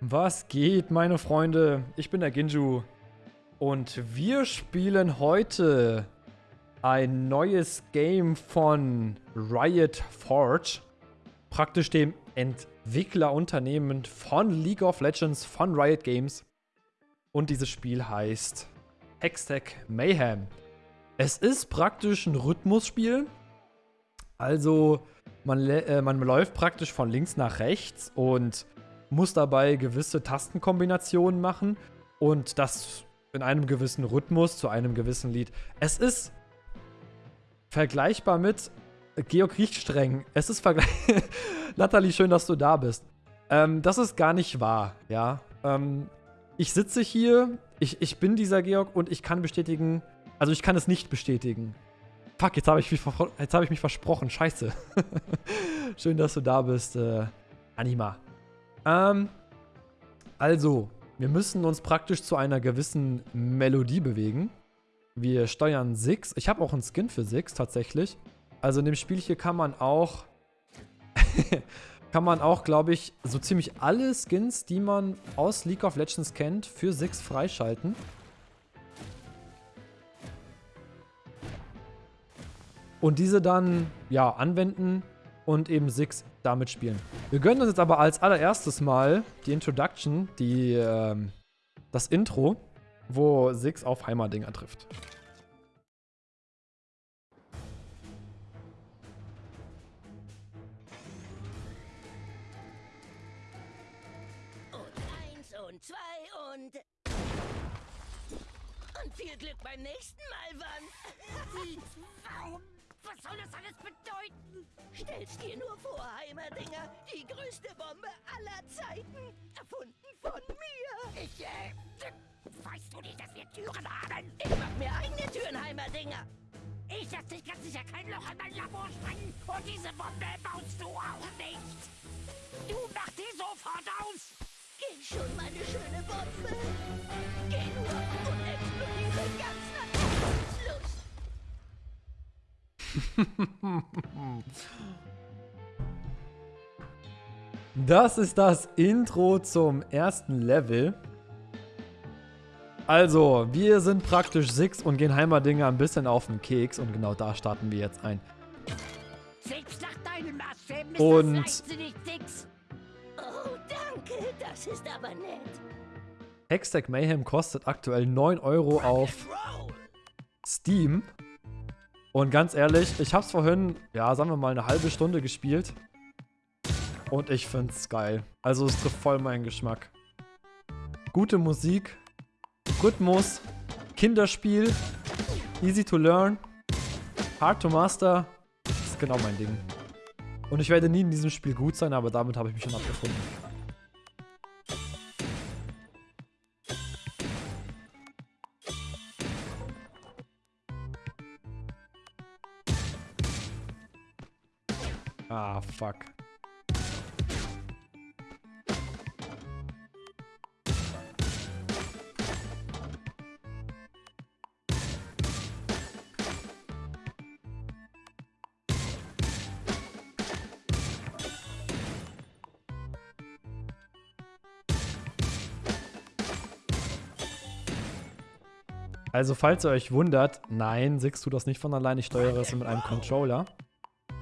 Was geht, meine Freunde? Ich bin der Ginju und wir spielen heute ein neues Game von Riot Forge, praktisch dem Entwicklerunternehmen von League of Legends, von Riot Games. Und dieses Spiel heißt Hextech Mayhem. Es ist praktisch ein Rhythmusspiel. Also man, äh, man läuft praktisch von links nach rechts und muss dabei gewisse Tastenkombinationen machen und das in einem gewissen Rhythmus zu einem gewissen Lied. Es ist vergleichbar mit Georg riecht streng. Es ist vergleichbar. Nathalie, schön, dass du da bist. Ähm, das ist gar nicht wahr, ja. Ähm, ich sitze hier, ich, ich bin dieser Georg und ich kann bestätigen, also ich kann es nicht bestätigen. Fuck, jetzt habe ich, hab ich mich versprochen. Scheiße. schön, dass du da bist, äh, Anima. Ähm, also, wir müssen uns praktisch zu einer gewissen Melodie bewegen. Wir steuern Six. Ich habe auch einen Skin für Six tatsächlich. Also in dem Spiel hier kann man auch, kann man auch, glaube ich, so ziemlich alle Skins, die man aus League of Legends kennt, für Six freischalten. Und diese dann, ja, anwenden und eben Six damit spielen. Wir gönnen uns jetzt aber als allererstes mal die Introduction, die, ähm, das Intro, wo Six auf Heimerdinger trifft. Und eins und zwei und... Und viel Glück beim nächsten Mal, Wann. Was soll das alles bedeuten? Stell's dir nur vor, Heimerdinger. Die größte Bombe aller Zeiten. Erfunden von mir. Ich, äh, weißt du nicht, dass wir Türen haben? Ich mach mir eigene Türen, Heimerdinger. Ich lass dich ganz sicher kein Loch in mein Labor sprengen. Und diese Bombe baust du auch nicht. Du mach die sofort aus. Geh schon, meine schöne Bombe. Geh nur und explodiere ganz nach Herzenslust. Das ist das Intro zum ersten Level. Also, wir sind praktisch Six und gehen Heimerdinger ein bisschen auf den Keks und genau da starten wir jetzt ein. Und-. Oh, danke. Das ist aber nett. Hextech Mayhem kostet aktuell 9 Euro auf. Steam. Und ganz ehrlich, ich hab's vorhin, ja, sagen wir mal, eine halbe Stunde gespielt. Und ich find's geil. Also es trifft voll meinen Geschmack. Gute Musik, Rhythmus, Kinderspiel, easy to learn, hard to master. Das ist genau mein Ding. Und ich werde nie in diesem Spiel gut sein, aber damit habe ich mich schon abgefunden. Ah, fuck. Also, falls ihr euch wundert, nein, Six tut das nicht von allein, ich steuere es mit einem Controller.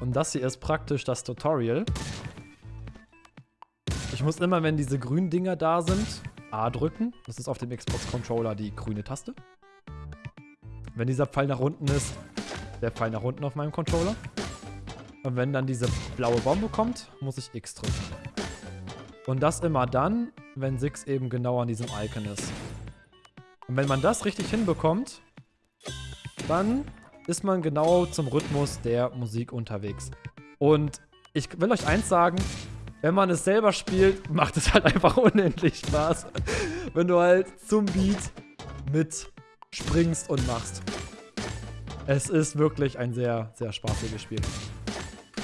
Und das hier ist praktisch das Tutorial. Ich muss immer, wenn diese grünen Dinger da sind, A drücken. Das ist auf dem Xbox-Controller die grüne Taste. Wenn dieser Pfeil nach unten ist, der Pfeil nach unten auf meinem Controller. Und wenn dann diese blaue Bombe kommt, muss ich X drücken. Und das immer dann, wenn Six eben genau an diesem Icon ist. Und wenn man das richtig hinbekommt, dann ist man genau zum Rhythmus der Musik unterwegs. Und ich will euch eins sagen, wenn man es selber spielt, macht es halt einfach unendlich Spaß. wenn du halt zum Beat mit springst und machst. Es ist wirklich ein sehr, sehr spaßiges Spiel.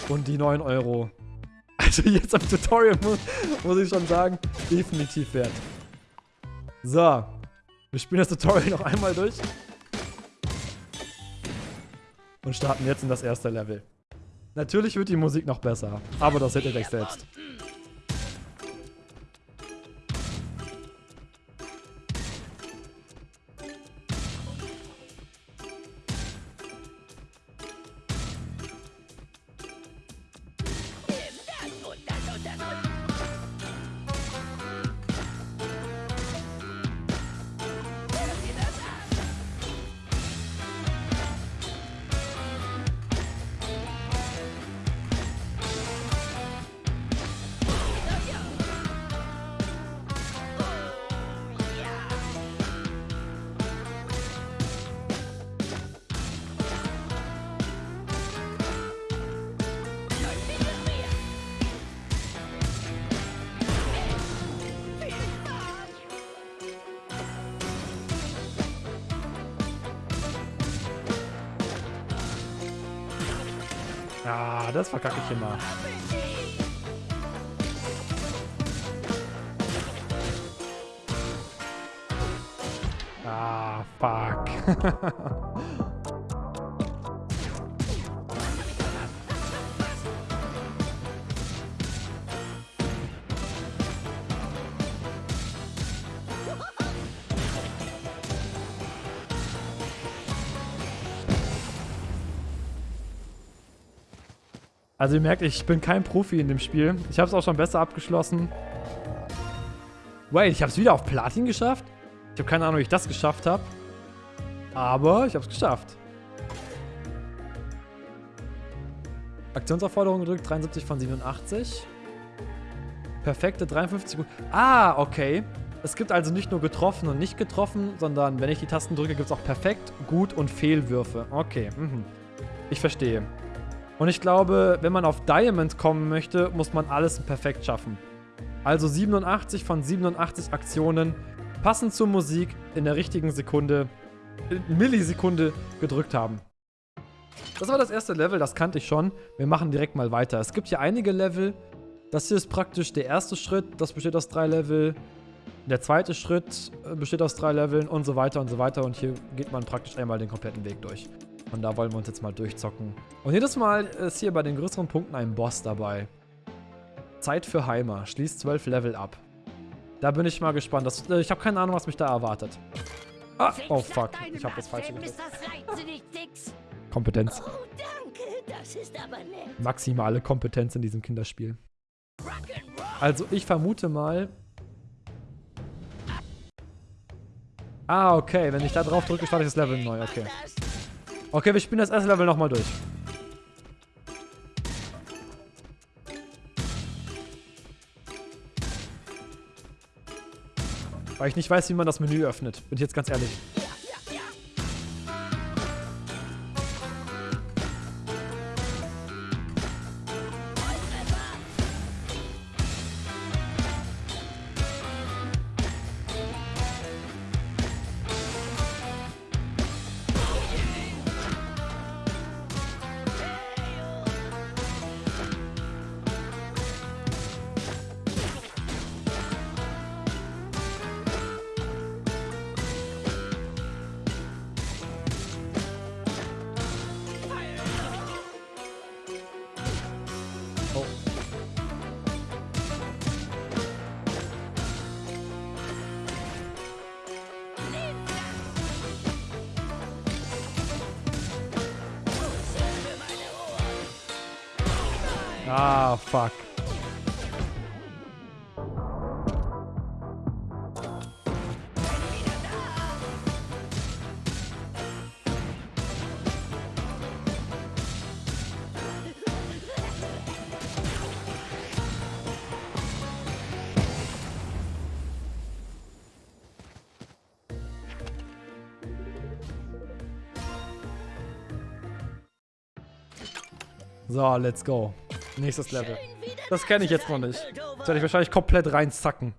Und die 9 Euro, also jetzt am Tutorial muss, muss ich schon sagen, definitiv wert. So, wir spielen das Tutorial noch einmal durch und starten jetzt in das erste Level. Natürlich wird die Musik noch besser, aber das seht ihr gleich selbst. Ah, das verkacke ich immer. Ah, fuck. Also ihr merkt, ich bin kein Profi in dem Spiel. Ich habe es auch schon besser abgeschlossen. Wait, ich habe es wieder auf Platin geschafft? Ich habe keine Ahnung, wie ich das geschafft habe. Aber ich habe es geschafft. Aktionsaufforderung gedrückt, 73 von 87. Perfekte 53 gut. Ah, okay. Es gibt also nicht nur getroffen und nicht getroffen, sondern wenn ich die Tasten drücke, gibt es auch perfekt, gut und Fehlwürfe. Okay, mhm. ich verstehe. Und ich glaube, wenn man auf Diamond kommen möchte, muss man alles perfekt schaffen. Also 87 von 87 Aktionen passend zur Musik in der richtigen Sekunde, Millisekunde gedrückt haben. Das war das erste Level, das kannte ich schon. Wir machen direkt mal weiter. Es gibt hier einige Level. Das hier ist praktisch der erste Schritt. Das besteht aus drei Level. Der zweite Schritt äh, besteht aus drei Leveln und so weiter und so weiter. Und hier geht man praktisch einmal den kompletten Weg durch. Und da wollen wir uns jetzt mal durchzocken. Und jedes Mal ist hier bei den größeren Punkten ein Boss dabei. Zeit für Heimer. Schließt 12 Level ab. Da bin ich mal gespannt. Das, äh, ich habe keine Ahnung, was mich da erwartet. Ah, oh fuck. Ich habe das falsche gedrückt. Kompetenz. Oh. Maximale Kompetenz in diesem Kinderspiel. Also ich vermute mal... Ah, okay. Wenn ich da drauf drücke, starte ich das Level neu. Okay. Okay, wir spielen das erste Level nochmal durch. Weil ich nicht weiß, wie man das Menü öffnet. Bin ich jetzt ganz ehrlich. Ah, fuck. So, let's go. Nächstes Level. Das kenne ich jetzt noch nicht. Das werde ich wahrscheinlich komplett reinzacken.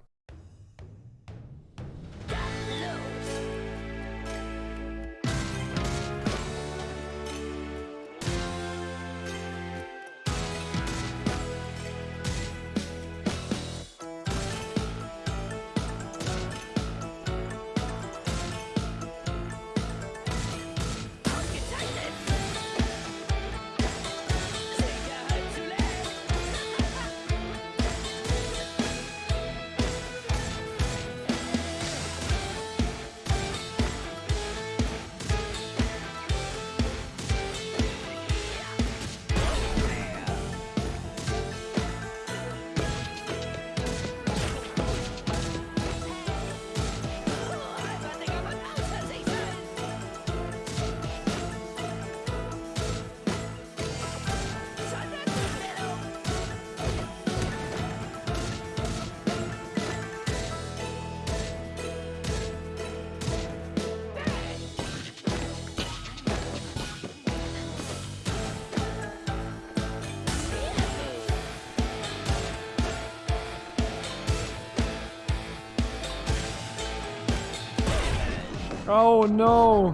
Oh no.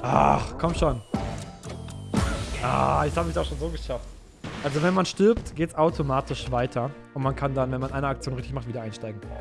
Ach, komm schon. Ah, jetzt habe ich auch schon so geschafft. Also wenn man stirbt, geht's automatisch weiter. Und man kann dann, wenn man eine Aktion richtig macht, wieder einsteigen.